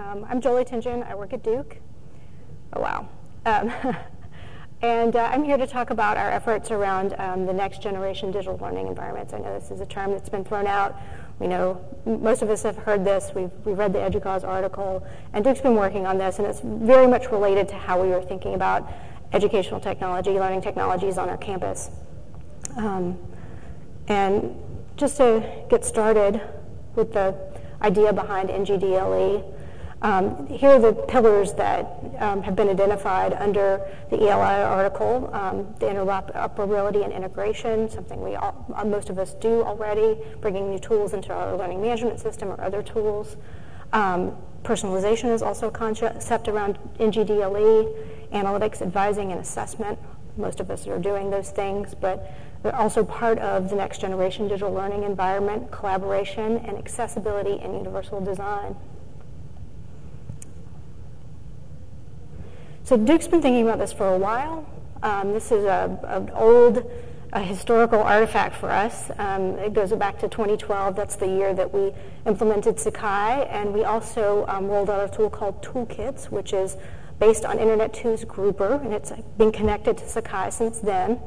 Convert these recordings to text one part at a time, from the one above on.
Um, I'm Jolie Tingen. I work at Duke. Oh, wow. Um, and uh, I'm here to talk about our efforts around um, the next generation digital learning environments. I know this is a term that's been thrown out. We know most of us have heard this. We've, we've read the EDUCAUSE article, and Duke's been working on this, and it's very much related to how we were thinking about educational technology, learning technologies on our campus. Um, and just to get started with the idea behind NGDLE, um, here are the pillars that um, have been identified under the ELI article, um, the interoperability and integration, something we all, uh, most of us do already, bringing new tools into our learning management system or other tools. Um, personalization is also a concept around NGDLE, analytics, advising, and assessment. Most of us are doing those things, but they're also part of the next generation digital learning environment, collaboration, and accessibility and universal design. So Duke's been thinking about this for a while. Um, this is an old a historical artifact for us. Um, it goes back to 2012. That's the year that we implemented Sakai, and we also um, rolled out a tool called Toolkits, which is based on Internet 2's Grouper, and it's been connected to Sakai since then,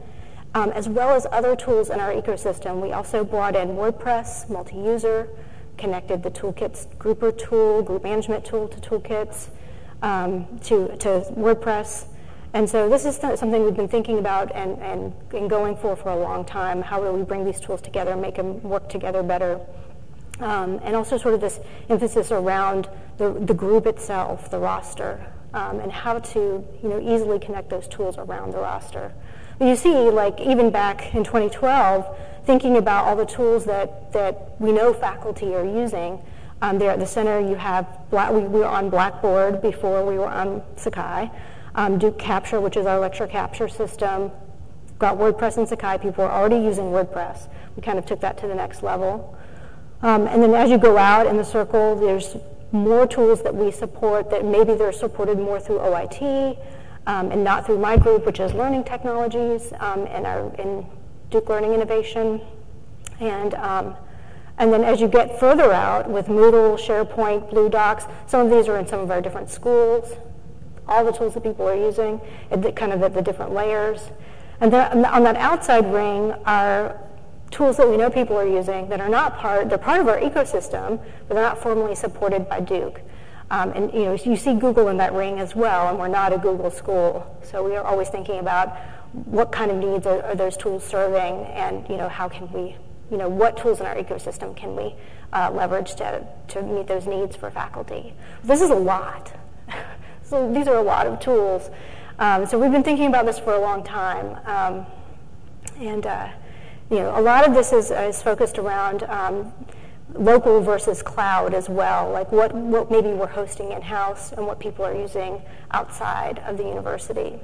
um, as well as other tools in our ecosystem. We also brought in WordPress, multi-user, connected the Toolkits Grouper tool, group management tool to Toolkits, um, to, to WordPress. And so this is something we've been thinking about and, and, and, going for for a long time. How do we bring these tools together and make them work together better? Um, and also sort of this emphasis around the, the group itself, the roster, um, and how to you know, easily connect those tools around the roster. You see, like even back in 2012, thinking about all the tools that, that we know faculty are using, um, there at the center, you have, Black, we, we, were on Blackboard before we were on Sakai. Um, Duke Capture, which is our lecture capture system. Got WordPress and Sakai. People are already using WordPress. We kind of took that to the next level. Um, and then as you go out in the circle, there's more tools that we support that maybe they're supported more through OIT um, and not through my group, which is Learning Technologies um, and our in Duke Learning Innovation. And um, and then as you get further out with Moodle, SharePoint, Blue Docs, some of these are in some of our different schools, all the tools that people are using, kind of at the different layers. And then on that outside ring are tools that we know people are using that are not part, they're part of our ecosystem, but they're not formally supported by Duke. Um, and you know, you see Google in that ring as well, and we're not a Google school. So we are always thinking about what kind of needs are, are those tools serving, and you know, how can we you know, what tools in our ecosystem can we uh, leverage to, to meet those needs for faculty? This is a lot. so these are a lot of tools. Um, so we've been thinking about this for a long time. Um, and, uh, you know, a lot of this is, is focused around um, local versus cloud as well, like what, what maybe we're hosting in-house and what people are using outside of the university.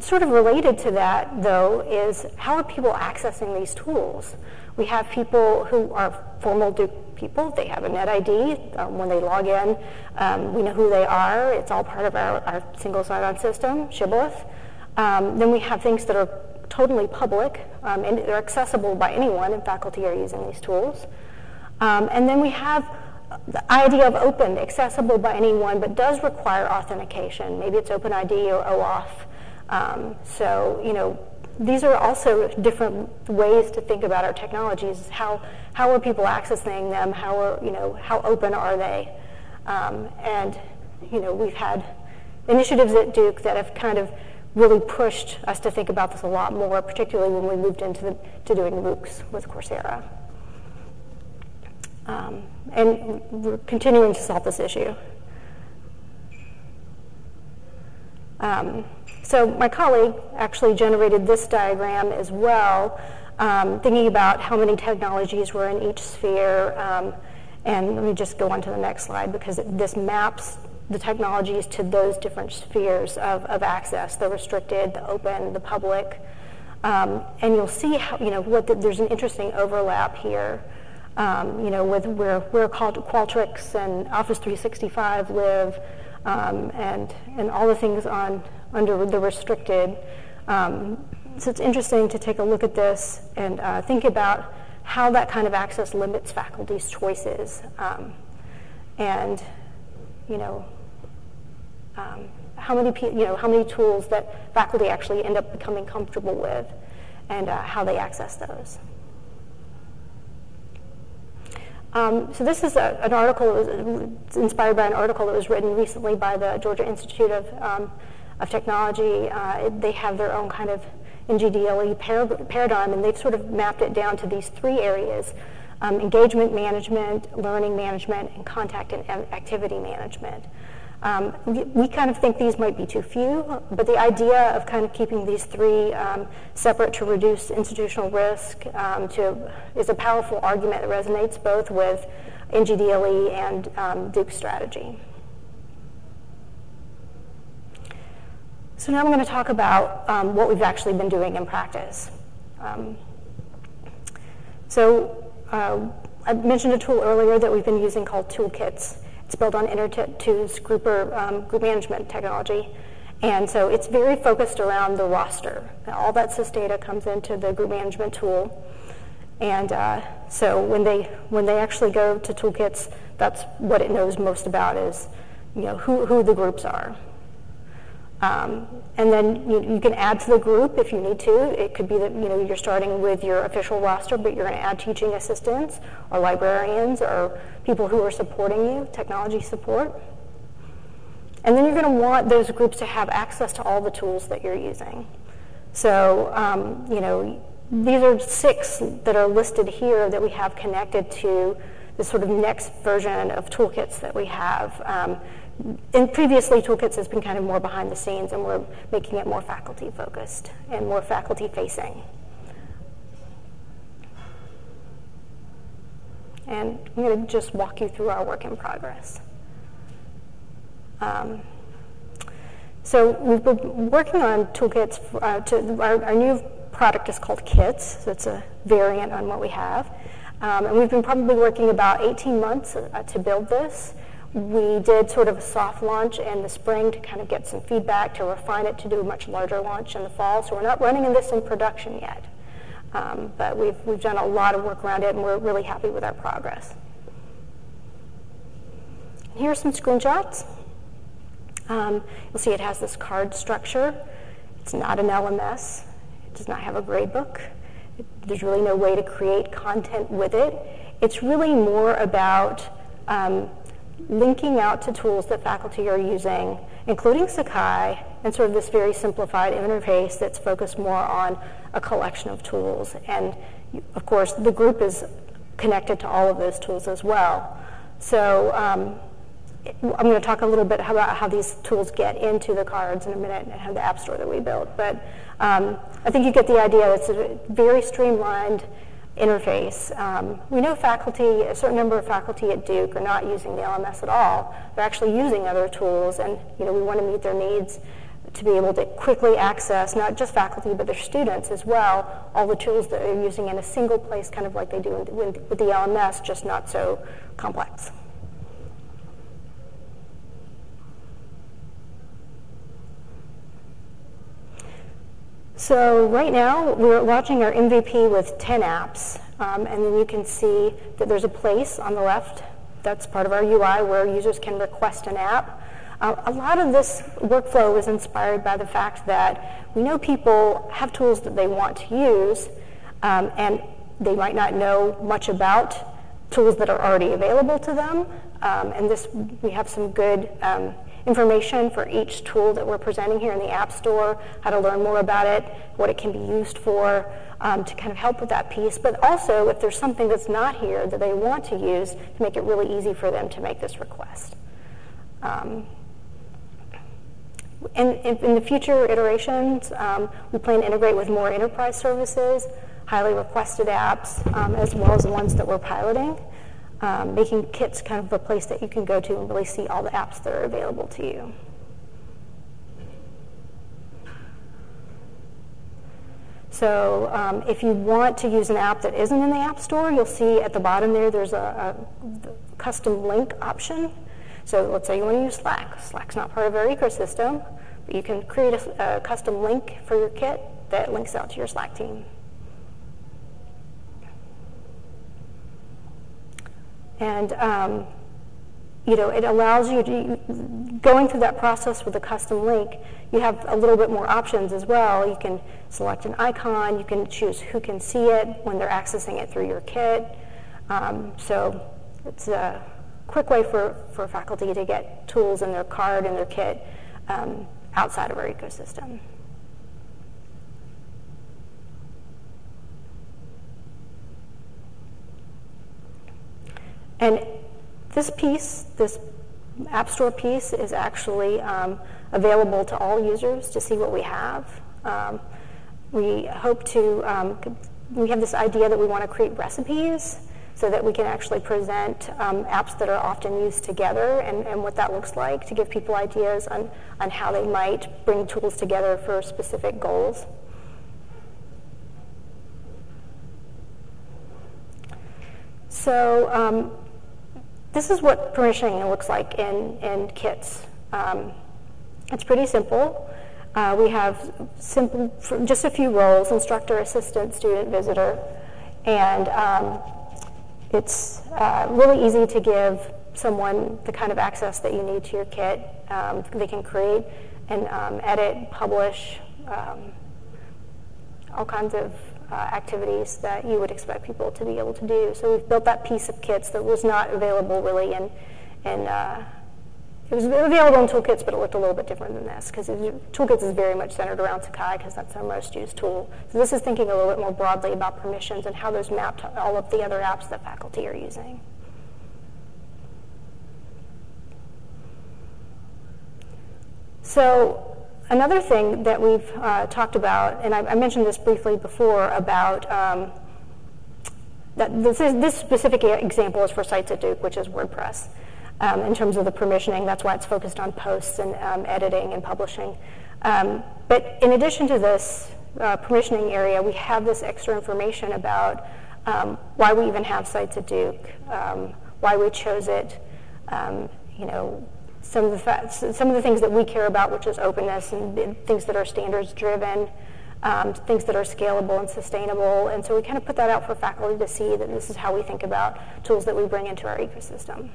Sort of related to that, though, is how are people accessing these tools? We have people who are formal Duke people. They have a NetID. Um, when they log in, um, we know who they are. It's all part of our, our single sign-on system, Shibboleth. Um, then we have things that are totally public, um, and they're accessible by anyone, and faculty are using these tools. Um, and then we have the idea of open, accessible by anyone, but does require authentication. Maybe it's OpenID or OAuth. Um, so, you know, these are also different ways to think about our technologies. How, how are people accessing them? How are, you know, how open are they? Um, and, you know, we've had initiatives at Duke that have kind of really pushed us to think about this a lot more, particularly when we moved into the, to doing MOOCs with Coursera. Um, and we're continuing to solve this issue. Um, so my colleague actually generated this diagram as well, um, thinking about how many technologies were in each sphere. Um, and let me just go on to the next slide because this maps the technologies to those different spheres of, of access, the restricted, the open, the public. Um, and you'll see how, you know, what the, there's an interesting overlap here. Um, you know, with where, where Qualtrics and Office 365 live, um, and, and all the things on under the restricted. Um, so it's interesting to take a look at this and uh, think about how that kind of access limits faculty's choices, um, and you know, um, how many you know how many tools that faculty actually end up becoming comfortable with, and uh, how they access those. Um, so this is a, an article inspired by an article that was written recently by the Georgia Institute of, um, of Technology. Uh, they have their own kind of NGDLE par- paradigm, and they've sort of mapped it down to these three areas: um, engagement management, learning management, and contact and activity management. Um, we, we, kind of think these might be too few, but the idea of kind of keeping these three um, separate to reduce institutional risk um, to, is a powerful argument that resonates both with NGDLE and um, Duke strategy. So now I'm going to talk about um, what we've actually been doing in practice. Um, so uh, I mentioned a tool earlier that we've been using called toolkits. It's built on Internet2's grouper, um, group management technology. And so it's very focused around the roster. All that SIS data comes into the group management tool. And uh, so when they, when they actually go to toolkits, that's what it knows most about is you know, who, who the groups are. Um, and then you, you, can add to the group if you need to. It could be that you know you're starting with your official roster, but you're going to add teaching assistants or librarians or people who are supporting you, technology support. And then you're going to want those groups to have access to all the tools that you're using. So um, you know these are six that are listed here that we have connected to the sort of next version of toolkits that we have. Um, and previously, Toolkits has been kind of more behind the scenes, and we're making it more faculty focused and more faculty facing. And I'm going to just walk you through our work in progress. Um, so we've been working on toolkits. Uh, to, our, our, new product is called Kits, so it's a variant on what we have. Um, and we've been probably working about 18 months uh, to build this. We did sort of a soft launch in the spring to kind of get some feedback, to refine it, to do a much larger launch in the fall. So we're not running this in production yet. Um, but we've, we've done a lot of work around it, and we're really happy with our progress. Here are some screenshots. Um, you'll see it has this card structure. It's not an LMS. It does not have a gradebook. There's really no way to create content with it. It's really more about um, linking out to tools that faculty are using, including Sakai, and sort of this very simplified interface that's focused more on a collection of tools. And of course, the group is connected to all of those tools as well. So um, I'm going to talk a little bit about how these tools get into the cards in a minute and how the app store that we built. But um, I think you get the idea. It's a very streamlined interface. Um, we know faculty, a certain number of faculty at Duke are not using the LMS at all. They're actually using other tools, and you know we want to meet their needs to be able to quickly access not just faculty but their students as well, all the tools that they're using in a single place, kind of like they do with the LMS, just not so complex. So right now, we're launching our MVP with 10 apps, um, and then you can see that there's a place on the left that's part of our UI where users can request an app. Uh, a lot of this workflow was inspired by the fact that we know people have tools that they want to use, um, and they might not know much about tools that are already available to them. Um, and this, we have some good um, information for each tool that we're presenting here in the App Store, how to learn more about it, what it can be used for, um, to kind of help with that piece. But also, if there's something that's not here that they want to use, to make it really easy for them to make this request. Um, in, in, in, the future iterations, um, we plan to integrate with more enterprise services, highly requested apps, um, as well as the ones that we're piloting um, making kits kind of a place that you can go to and really see all the apps that are available to you. So um, if you want to use an app that isn't in the App Store, you'll see at the bottom there, there's a, a custom link option. So let's say you want to use Slack. Slack's not part of our ecosystem, but you can create a, a custom link for your kit that links out to your Slack team. And um, you know, it allows you to, going through that process with a custom link, you have a little bit more options as well. You can select an icon, you can choose who can see it when they're accessing it through your kit. Um, so it's a quick way for, for faculty to get tools in their card and their kit um, outside of our ecosystem. And this piece, this App Store piece, is actually um, available to all users to see what we have. Um, we hope to, um, we have this idea that we want to create recipes so that we can actually present um, apps that are often used together and, and what that looks like to give people ideas on, on how they might bring tools together for specific goals. So um, this is what permissioning looks like in, in kits. Um, it's pretty simple. Uh, we have simple, just a few roles, instructor, assistant, student, visitor, and um, it's uh, really easy to give someone the kind of access that you need to your kit. Um, they can create and um, edit, publish, um, all kinds of uh, activities that you would expect people to be able to do. So we've built that piece of kits that was not available really in, in uh, it was available in toolkits, but it looked a little bit different than this because toolkits is very much centered around Sakai because that's our most used tool. So this is thinking a little bit more broadly about permissions and how those map to all of the other apps that faculty are using. So another thing that we've uh, talked about, and I, I, mentioned this briefly before about um, that this, is, this specific example is for Sites at Duke, which is WordPress. Um, in terms of the permissioning, that's why it's focused on posts and um, editing and publishing. Um, but in addition to this uh, permissioning area, we have this extra information about um, why we even have Sites at Duke, um, why we chose it, you know, some of the facts, some of the things that we care about, which is openness and things that are standards driven, um, things that are scalable and sustainable. And so we kind of put that out for faculty to see that this is how we think about tools that we bring into our ecosystem.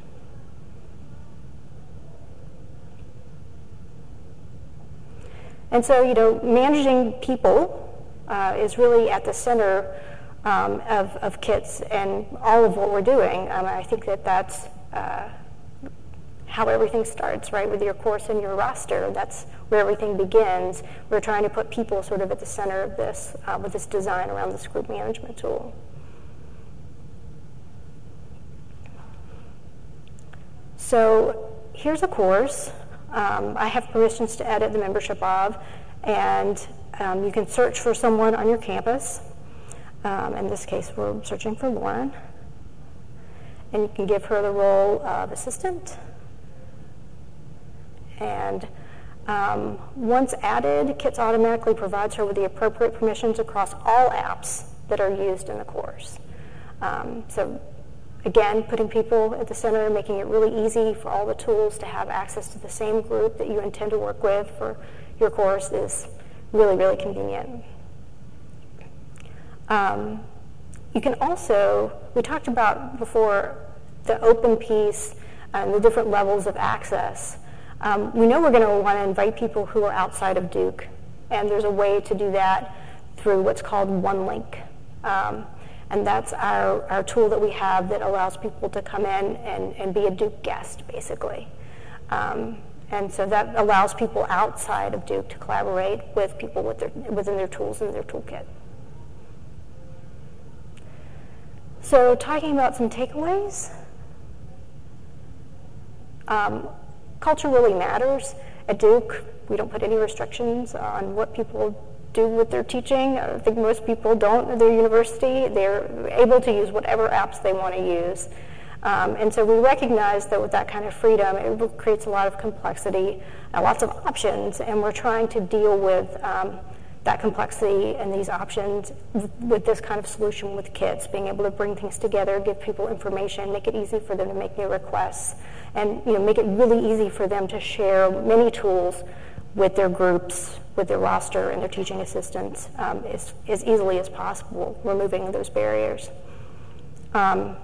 And so, you know, managing people uh, is really at the center um, of, of kits and all of what we're doing. Um, I think that that's uh, how everything starts, right, with your course and your roster. That's where everything begins. We're trying to put people sort of at the center of this uh, with this design around this group management tool. So here's a course. Um, I have permissions to edit the membership of, and um, you can search for someone on your campus. Um, in this case, we're searching for Lauren. And you can give her the role of assistant. And um, once added, Kits automatically provides her with the appropriate permissions across all apps that are used in the course. Um, so again, putting people at the center, making it really easy for all the tools to have access to the same group that you intend to work with for your course is really, really convenient. Um, you can also, we talked about before the open piece and the different levels of access. Um, we know we're going to want to invite people who are outside of Duke, and there's a way to do that through what's called OneLink. Um, and that's our, our tool that we have that allows people to come in and, and be a Duke guest, basically. Um, and so that allows people outside of Duke to collaborate with people with their, within their tools and their toolkit. So talking about some takeaways. Um, culture really matters. At Duke, we don't put any restrictions on what people do with their teaching. I think most people don't at their university. They're able to use whatever apps they want to use. Um, and so we recognize that with that kind of freedom, it creates a lot of complexity and lots of options, and we're trying to deal with um, that complexity and these options with this kind of solution with kits, being able to bring things together, give people information, make it easy for them to make new requests, and you know, make it really easy for them to share many tools with their groups, with their roster and their teaching assistants um, as, as easily as possible, removing those barriers. Um,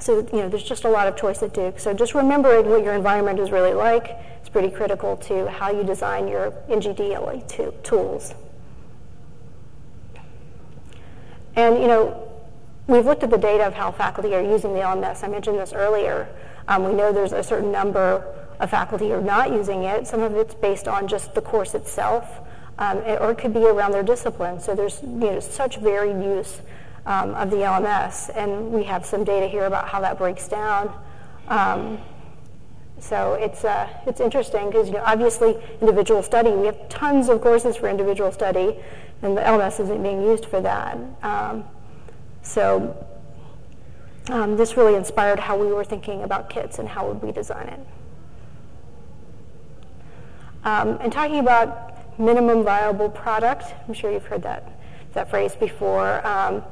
So, you know, there's just a lot of choice at Duke. So just remembering what your environment is really like is pretty critical to how you design your NGDLE tools. And, you know, we've looked at the data of how faculty are using the LMS. I mentioned this earlier. Um, we know there's a certain number of faculty are not using it. Some of it's based on just the course itself, um, or it could be around their discipline. So there's, you know, such varied use um, of the LMS, and we have some data here about how that breaks down. Um, so it's, uh, it's interesting because you know, obviously individual study, we have tons of courses for individual study, and the LMS isn't being used for that. Um, so um, this really inspired how we were thinking about kits and how would we design it. Um, and talking about minimum viable product, I'm sure you've heard that, that phrase before. Um,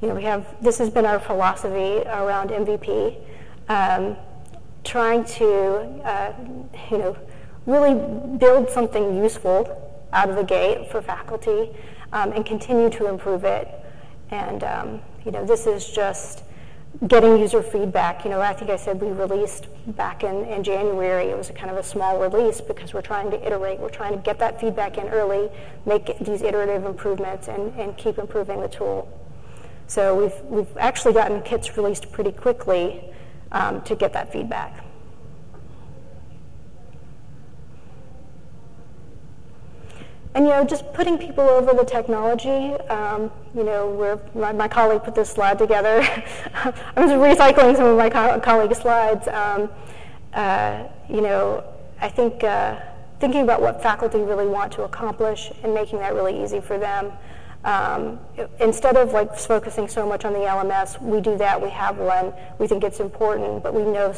you know, we have, this has been our philosophy around MVP, um, trying to, uh, you know, really build something useful out of the gate for faculty um, and continue to improve it. And, um, you know, this is just getting user feedback. You know, I think I said we released back in, in January. It was a kind of a small release because we're trying to iterate. We're trying to get that feedback in early, make these iterative improvements, and, and keep improving the tool. So we've, we've actually gotten kits released pretty quickly um, to get that feedback. And you know, just putting people over the technology. Um, you know, my, my, colleague put this slide together. I was recycling some of my co- colleagues' slides. Um, uh, you know, I think uh, thinking about what faculty really want to accomplish and making that really easy for them. Um, instead of like focusing so much on the LMS, we do that. We have one. We think it's important, but we know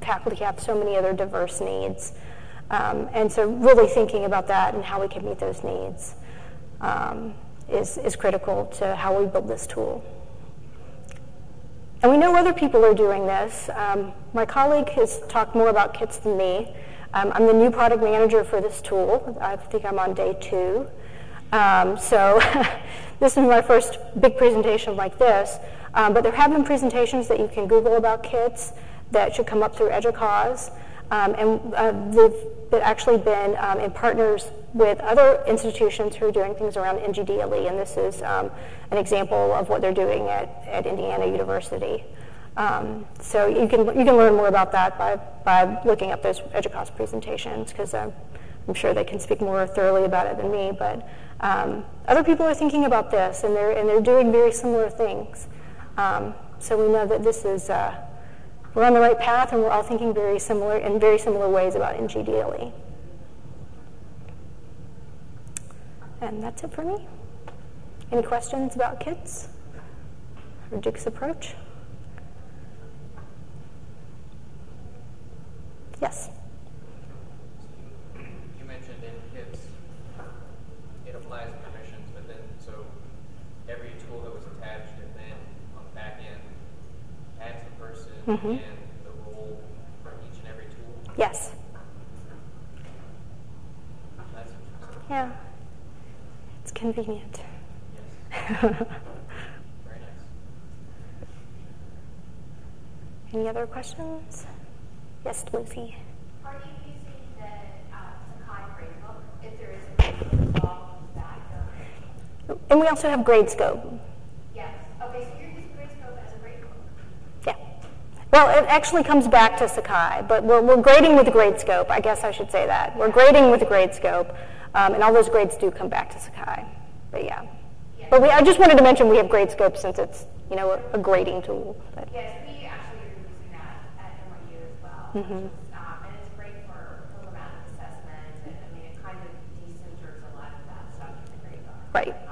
faculty have so many other diverse needs, um, and so really thinking about that and how we can meet those needs um, is is critical to how we build this tool. And we know other people are doing this. Um, my colleague has talked more about kits than me. Um, I'm the new product manager for this tool. I think I'm on day two. Um, so this is my first big presentation like this. Um, but there have been presentations that you can Google about kits that should come up through EDUCAUSE. Um, and uh, they've actually been um, in partners with other institutions who are doing things around NGDLE, and this is um, an example of what they're doing at, at Indiana University. Um, so you can you can learn more about that by, by looking up those EDUCAUSE presentations because I'm, I'm sure they can speak more thoroughly about it than me. But um, other people are thinking about this, and they're and they're doing very similar things. Um, so we know that this is uh, we're on the right path, and we're all thinking very similar in very similar ways about NGDLE. And that's it for me. Any questions about kits or Duke's approach? Yes. mm-hmm. and the role for each and every tool? Yes. yeah. It's convenient. Yes. Very nice. Any other questions? Yes, Lucy. Are you using the uh, Sakai gradebook if there is a involved with that? And we also have Gradescope. Well, it actually comes back to Sakai, but we're, we're grading with Gradescope. I guess I should say that. We're grading with Gradescope, um, and all those grades do come back to Sakai. But yeah. But we, I just wanted to mention we have Gradescope since it's, you know, a, a grading tool. But. Yes, we actually are using that at NYU as well. Mm-hmm. Um, and it's great for programmatic assessment, and I mean, it kind of decenters a lot of that stuff in the gradebook. Right.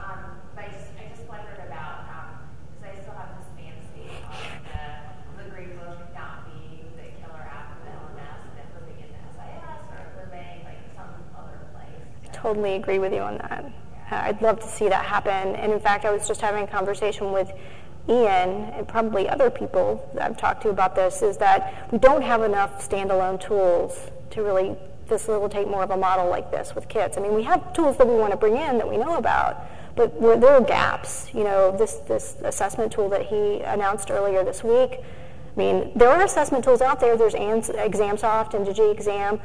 Totally agree with you on that. Uh, I'd love to see that happen. And in fact, I was just having a conversation with Ian and probably other people that I've talked to about this is that we don't have enough standalone tools to really facilitate more of a model like this with kits. I mean, we have tools that we want to bring in that we know about, but there are gaps. You know, this, this assessment tool that he announced earlier this week, I mean, there are assessment tools out there. There's ExamSoft and DigiExam.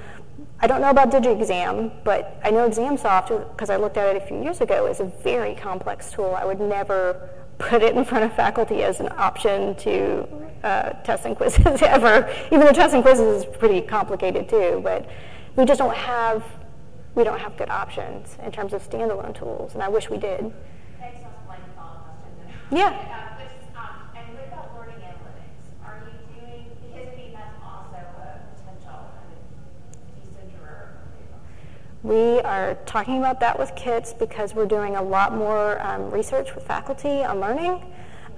I don't know about DigiExam, but I know ExamSoft, because I looked at it a few years ago, is a very complex tool. I would never put it in front of faculty as an option to uh, tests and quizzes ever, even though tests and quizzes is pretty complicated too, but we just don't have, we don't have good options in terms of standalone tools, and I wish we did. Thanks, that's like a follow-up question. Yeah. Uh, which, um, and what about learning analytics? Are you doing, because I mean, that's also a potential kind of decenter. We are talking about that with KITS because we're doing a lot more um, research with faculty on learning.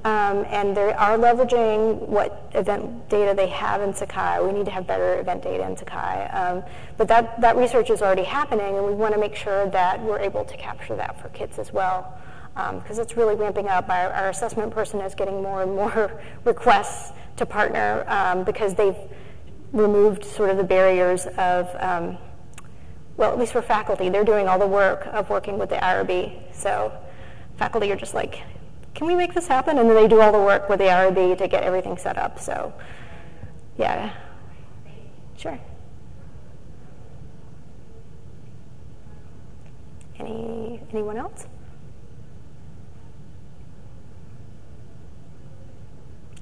Um, and they are leveraging what event data they have in Sakai. We need to have better event data in Sakai. Um, but that, that research is already happening, and we want to make sure that we're able to capture that for KITS as well. Because um, it's really ramping up. Our, our, assessment person is getting more and more requests to partner um, because they've removed sort of the barriers of, um, well, at least for faculty, they're doing all the work of working with the IRB. So faculty are just like, can we make this happen? And then they do all the work with the IRB to get everything set up. So, yeah. Sure. Any, anyone else?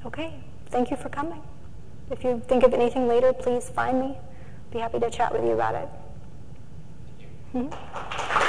Okay, thank you for coming. If you think of anything later, please find me. Be happy to chat with you about it. 嗯。